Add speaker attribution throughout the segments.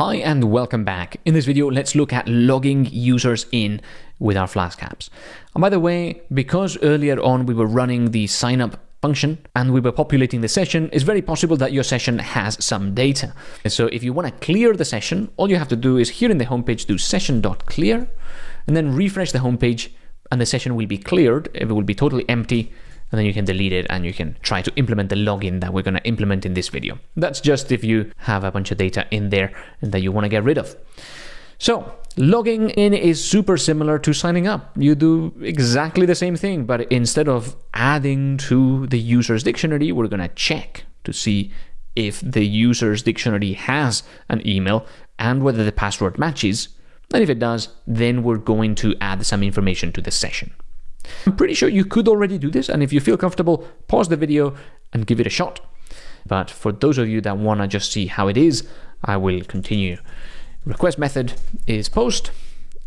Speaker 1: Hi and welcome back. In this video, let's look at logging users in with our Flask apps. And by the way, because earlier on we were running the sign up function and we were populating the session, it's very possible that your session has some data. So if you want to clear the session, all you have to do is here in the homepage do session.clear and then refresh the homepage and the session will be cleared. It will be totally empty and then you can delete it and you can try to implement the login that we're going to implement in this video. That's just if you have a bunch of data in there and that you want to get rid of. So logging in is super similar to signing up. You do exactly the same thing, but instead of adding to the user's dictionary, we're going to check to see if the user's dictionary has an email and whether the password matches. And if it does, then we're going to add some information to the session. I'm pretty sure you could already do this, and if you feel comfortable, pause the video and give it a shot. But for those of you that want to just see how it is, I will continue. Request method is post,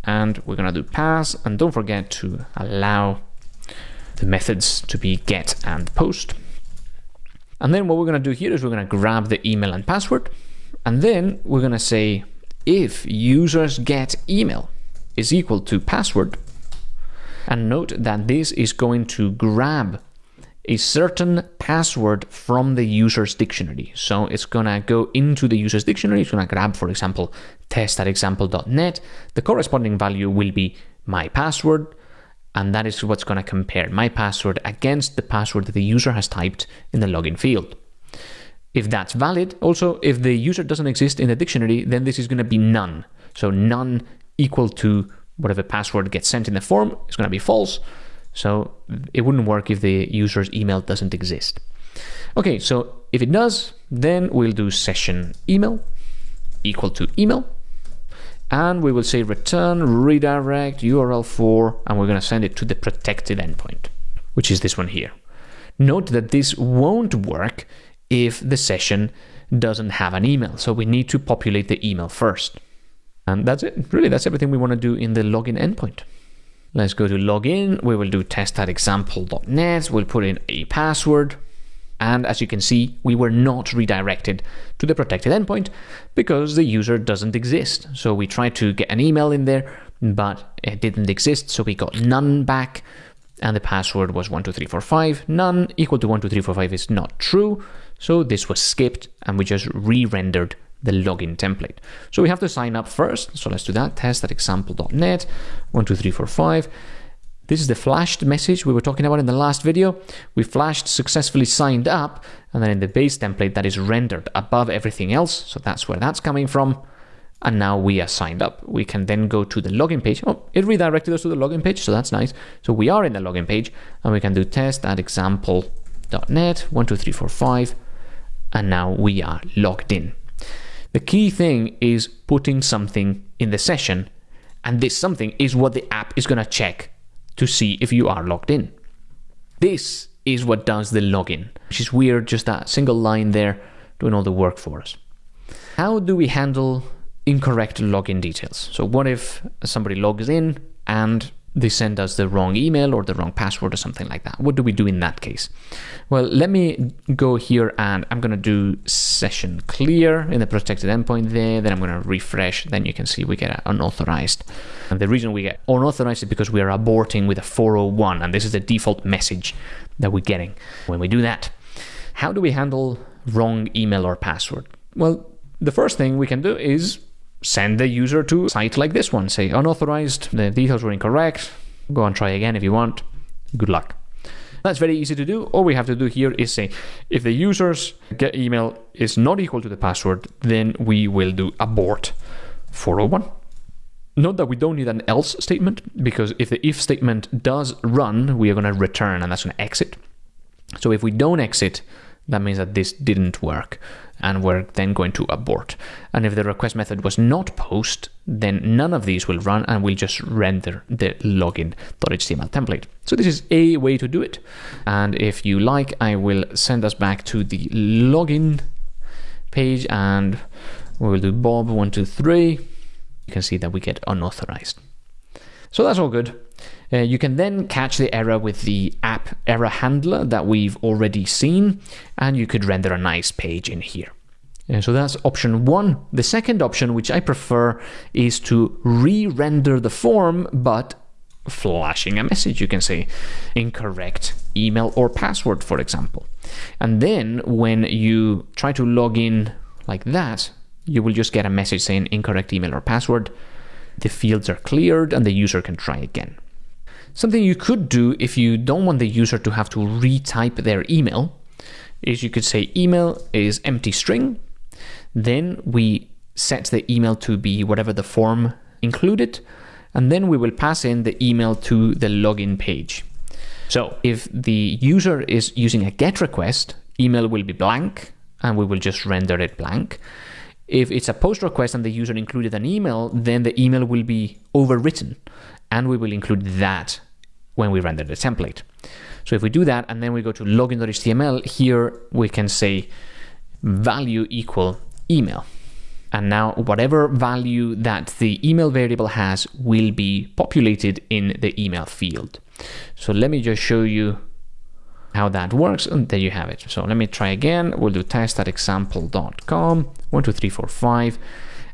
Speaker 1: and we're going to do pass, and don't forget to allow the methods to be get and post. And then what we're going to do here is we're going to grab the email and password, and then we're going to say if users get email is equal to password, and note that this is going to grab a certain password from the user's dictionary. So it's going to go into the user's dictionary. It's going to grab, for example, test.example.net. The corresponding value will be my password. And that is what's going to compare my password against the password that the user has typed in the login field. If that's valid, also, if the user doesn't exist in the dictionary, then this is going to be none. So none equal to whatever password gets sent in the form is going to be false. So it wouldn't work if the user's email doesn't exist. Okay, so if it does, then we'll do session email equal to email. And we will say return redirect URL for, and we're going to send it to the protected endpoint, which is this one here. Note that this won't work if the session doesn't have an email. So we need to populate the email first. And that's it. Really, that's everything we want to do in the login endpoint. Let's go to login. We will do test.example.net. We'll put in a password. And as you can see, we were not redirected to the protected endpoint because the user doesn't exist. So we tried to get an email in there, but it didn't exist. So we got none back. And the password was 12345. None equal to 12345 is not true. So this was skipped and we just re-rendered the login template. So we have to sign up first. So let's do that. Test at example.net, one, two, three, four, five. This is the flashed message we were talking about in the last video. We flashed successfully signed up, and then in the base template that is rendered above everything else. So that's where that's coming from. And now we are signed up. We can then go to the login page. Oh, it redirected us to the login page, so that's nice. So we are in the login page, and we can do test at example.net, one, two, three, four, five, and now we are logged in. The key thing is putting something in the session, and this something is what the app is going to check to see if you are logged in. This is what does the login, which is weird, just that single line there doing all the work for us. How do we handle incorrect login details? So what if somebody logs in and they send us the wrong email or the wrong password or something like that. What do we do in that case? Well, let me go here and I'm going to do session clear in the protected endpoint there. Then I'm going to refresh. Then you can see we get unauthorized. And the reason we get unauthorized is because we are aborting with a 401. And this is the default message that we're getting when we do that. How do we handle wrong email or password? Well, the first thing we can do is send the user to a site like this one. Say unauthorized, the details were incorrect. Go and try again if you want. Good luck. That's very easy to do. All we have to do here is say if the user's get email is not equal to the password, then we will do abort 401. Note that we don't need an else statement because if the if statement does run, we are going to return and that's going to exit. So if we don't exit, that means that this didn't work and we're then going to abort. And if the request method was not post, then none of these will run and we'll just render the login.html template. So this is a way to do it. And if you like, I will send us back to the login page and we will do Bob123. You can see that we get unauthorized. So that's all good. Uh, you can then catch the error with the app error handler that we've already seen, and you could render a nice page in here. And so that's option one. The second option, which I prefer, is to re-render the form, but flashing a message. You can say incorrect email or password, for example. And then when you try to log in like that, you will just get a message saying incorrect email or password. The fields are cleared and the user can try again. Something you could do if you don't want the user to have to retype their email is you could say email is empty string. Then we set the email to be whatever the form included. And then we will pass in the email to the login page. So if the user is using a GET request, email will be blank and we will just render it blank. If it's a POST request and the user included an email, then the email will be overwritten and we will include that when we render the template. So if we do that and then we go to login.html, here we can say value equal email. And now whatever value that the email variable has will be populated in the email field. So let me just show you how that works and there you have it. So let me try again. We'll do test.example.com, one, two, three, four, five.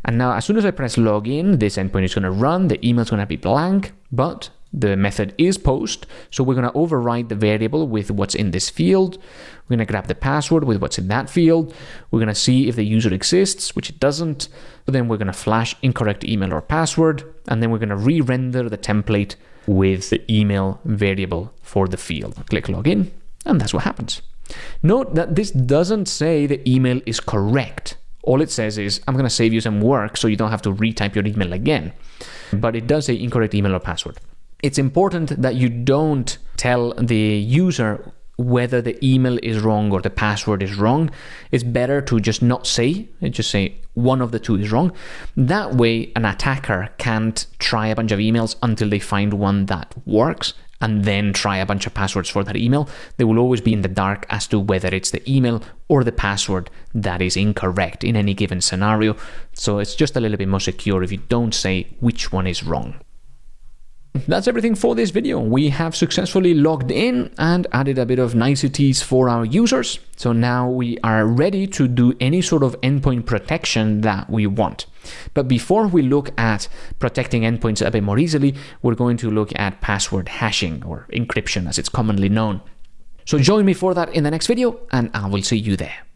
Speaker 1: And now as soon as I press login, this endpoint is going to run, the email is going to be blank, but the method is post. So we're going to override the variable with what's in this field. We're going to grab the password with what's in that field. We're going to see if the user exists, which it doesn't. But then we're going to flash incorrect email or password. And then we're going to re-render the template with the email variable for the field. Click login, and that's what happens. Note that this doesn't say the email is correct. All it says is, I'm going to save you some work so you don't have to retype your email again. But it does say incorrect email or password it's important that you don't tell the user whether the email is wrong or the password is wrong. It's better to just not say, just say one of the two is wrong. That way, an attacker can't try a bunch of emails until they find one that works and then try a bunch of passwords for that email. They will always be in the dark as to whether it's the email or the password that is incorrect in any given scenario. So it's just a little bit more secure if you don't say which one is wrong. That's everything for this video. We have successfully logged in and added a bit of niceties for our users. So now we are ready to do any sort of endpoint protection that we want. But before we look at protecting endpoints a bit more easily, we're going to look at password hashing or encryption as it's commonly known. So join me for that in the next video and I will see you there.